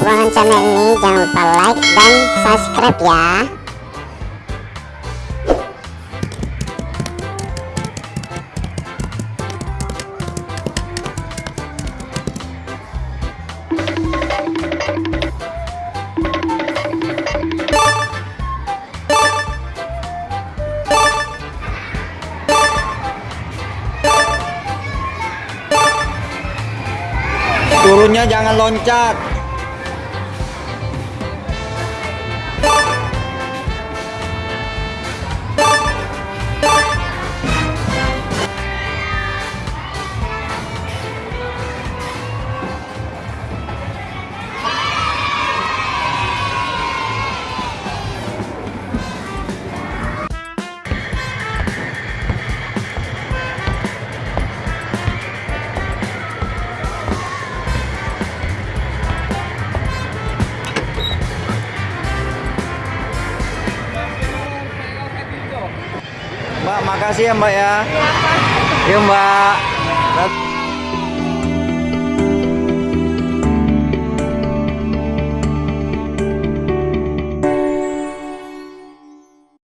dukungan channel ini jangan lupa like dan subscribe ya Turunnya jangan loncat. Mbak, makasih ya Mbak ya. Yuk Mbak.